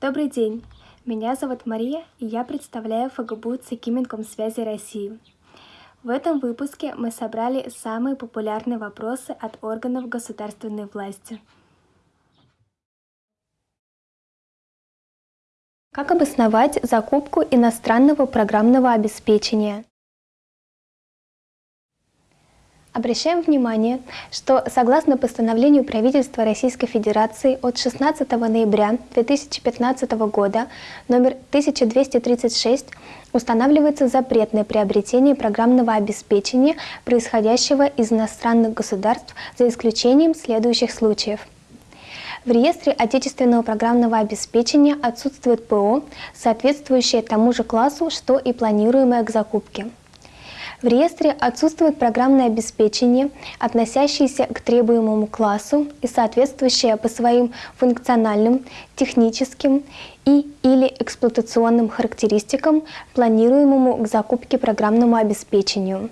Добрый день! Меня зовут Мария, и я представляю ФГБУ ЦИКИ Минкомсвязи России. В этом выпуске мы собрали самые популярные вопросы от органов государственной власти. Как обосновать закупку иностранного программного обеспечения? Обращаем внимание, что согласно постановлению правительства Российской Федерации от 16 ноября 2015 года номер 1236 устанавливается запрет на приобретение программного обеспечения, происходящего из иностранных государств, за исключением следующих случаев. В реестре отечественного программного обеспечения отсутствует ПО, соответствующее тому же классу, что и планируемое к закупке. В реестре отсутствует программное обеспечение, относящееся к требуемому классу и соответствующее по своим функциональным, техническим и или эксплуатационным характеристикам планируемому к закупке программному обеспечению.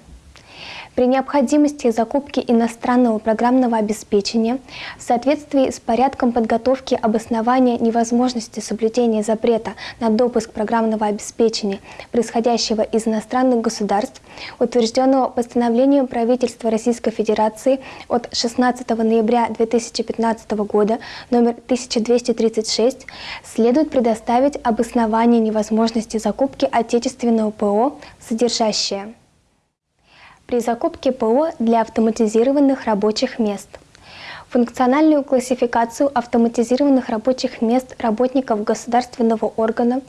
При необходимости закупки иностранного программного обеспечения в соответствии с порядком подготовки обоснования невозможности соблюдения запрета на допуск программного обеспечения, происходящего из иностранных государств, утвержденного постановлением правительства Российской Федерации от 16 ноября 2015 года номер 1236, следует предоставить обоснование невозможности закупки отечественного ПО, содержащее при закупке ПО для автоматизированных рабочих мест. Функциональную классификацию автоматизированных рабочих мест работников государственного органа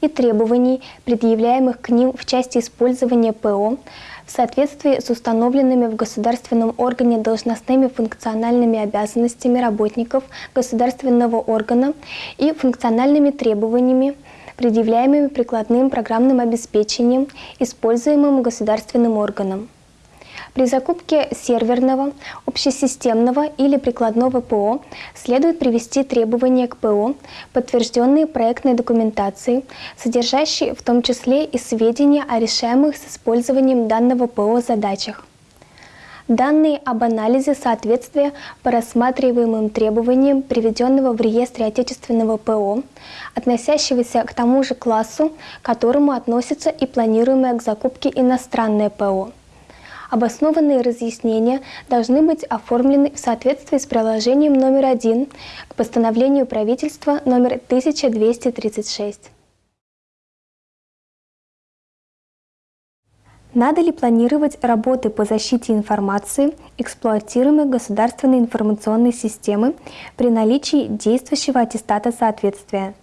и требований, предъявляемых к ним в части использования ПО, в соответствии с установленными в государственном органе должностными функциональными обязанностями работников государственного органа и функциональными требованиями, предъявляемыми прикладным программным обеспечением, используемым государственным органом. При закупке серверного, общесистемного или прикладного ПО следует привести требования к ПО, подтвержденные проектной документацией, содержащие в том числе и сведения о решаемых с использованием данного ПО задачах. Данные об анализе соответствия по рассматриваемым требованиям, приведенного в реестре отечественного ПО, относящегося к тому же классу, к которому относится и планируемое к закупке иностранное ПО. Обоснованные разъяснения должны быть оформлены в соответствии с приложением номер один к постановлению правительства номер 1236. Надо ли планировать работы по защите информации, эксплуатируемой государственной информационной системы при наличии действующего аттестата соответствия?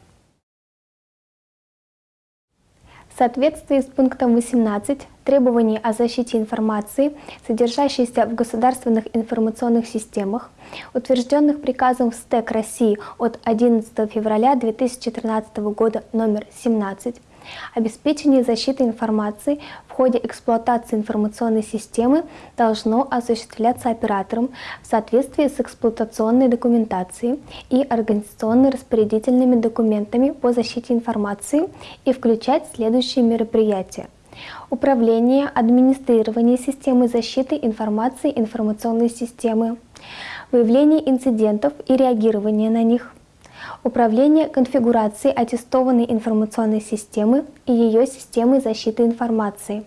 В соответствии с пунктом 18 требований о защите информации, содержащейся в государственных информационных системах, утвержденных приказом СТЭК России от 11 февраля 2013 года номер 17, Обеспечение защиты информации в ходе эксплуатации информационной системы должно осуществляться оператором в соответствии с эксплуатационной документацией и организационно-распорядительными документами по защите информации и включать следующие мероприятия. Управление, администрирование системы защиты информации информационной системы, выявление инцидентов и реагирование на них, Управление конфигурацией аттестованной информационной системы и ее системы защиты информации.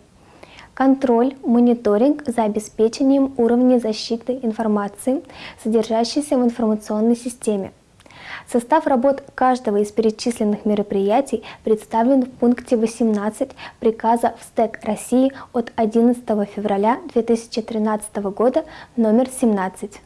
Контроль, мониторинг за обеспечением уровня защиты информации, содержащейся в информационной системе. Состав работ каждого из перечисленных мероприятий представлен в пункте 18 приказа в СТЭК России от 11 февраля 2013 года номер 17.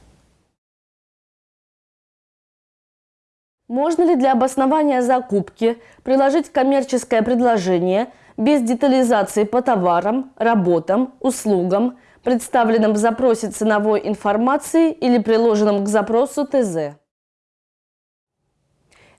Можно ли для обоснования закупки приложить коммерческое предложение без детализации по товарам, работам, услугам, представленным в запросе ценовой информации или приложенном к запросу ТЗ?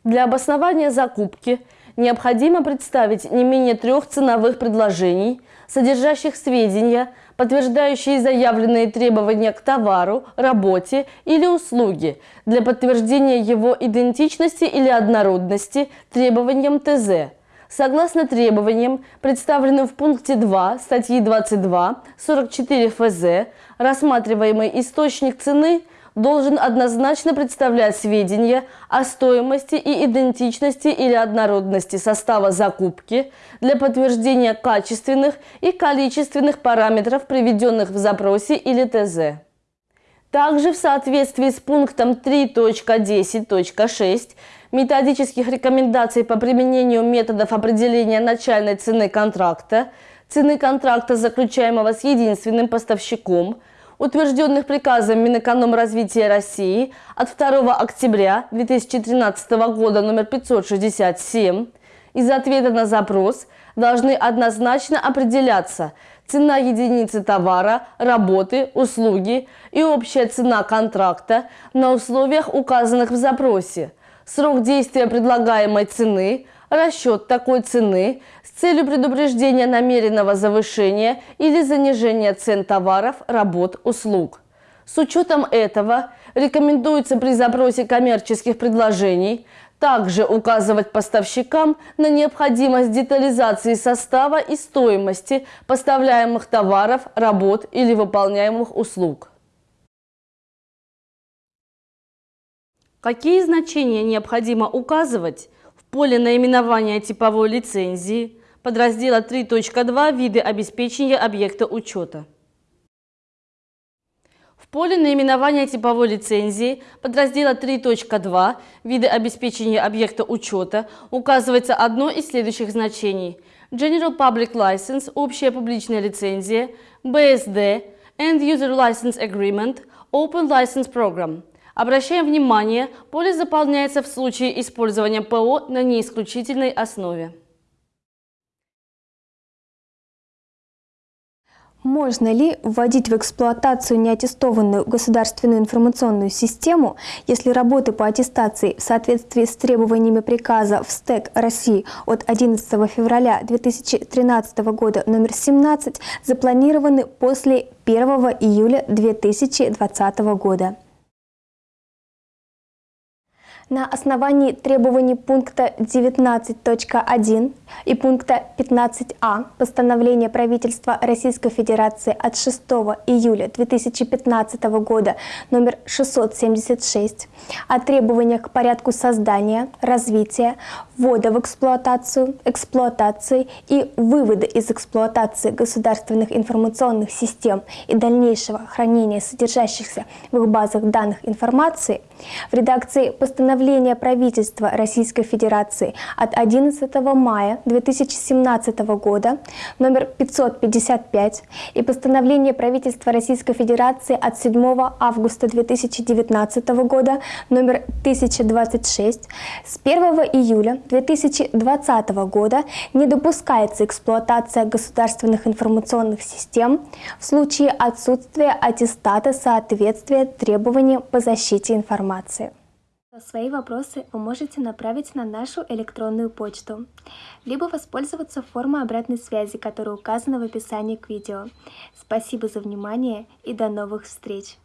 Для обоснования закупки необходимо представить не менее трех ценовых предложений, содержащих сведения – подтверждающие заявленные требования к товару, работе или услуге для подтверждения его идентичности или однородности требованиям ТЗ, согласно требованиям, представленным в пункте 2 статьи 22 44 ФЗ, рассматриваемый источник цены должен однозначно представлять сведения о стоимости и идентичности или однородности состава закупки для подтверждения качественных и количественных параметров, приведенных в запросе или ТЗ. Также в соответствии с пунктом 3.10.6 методических рекомендаций по применению методов определения начальной цены контракта, цены контракта, заключаемого с единственным поставщиком – утвержденных приказом Минэкономразвития России от 2 октября 2013 года номер 567 из ответа на запрос должны однозначно определяться цена единицы товара, работы, услуги и общая цена контракта на условиях, указанных в запросе, срок действия предлагаемой цены, расчет такой цены с целью предупреждения намеренного завышения или занижения цен товаров, работ, услуг. С учетом этого рекомендуется при запросе коммерческих предложений также указывать поставщикам на необходимость детализации состава и стоимости поставляемых товаров, работ или выполняемых услуг. Какие значения необходимо указывать поле наименования типовой лицензии подраздела 3.2 «Виды обеспечения объекта учета». В поле наименования типовой лицензии подраздела 3.2 «Виды обеспечения объекта учета» указывается одно из следующих значений. General Public License – общая публичная лицензия, BSD – End User License Agreement, Open License Program – Обращаем внимание, поле заполняется в случае использования ПО на неисключительной основе. Можно ли вводить в эксплуатацию неаттестованную государственную информационную систему, если работы по аттестации в соответствии с требованиями приказа в СТЭК России от 11 февраля 2013 года номер 17 запланированы после 1 июля 2020 года? На основании требований пункта 19.1 и пункта 15а постановления правительства Российской Федерации от 6 июля 2015 года номер 676 о требованиях к порядку создания, развития, ввода в эксплуатацию, эксплуатации и вывода из эксплуатации государственных информационных систем и дальнейшего хранения содержащихся в их базах данных информации в редакции постановления постановление правительства Российской Федерации от 11 мая 2017 года номер 555 и постановление правительства Российской Федерации от 7 августа 2019 года номер 1026 с 1 июля 2020 года не допускается эксплуатация государственных информационных систем в случае отсутствия аттестата соответствия требованиям по защите информации. Свои вопросы вы можете направить на нашу электронную почту, либо воспользоваться формой обратной связи, которая указана в описании к видео. Спасибо за внимание и до новых встреч!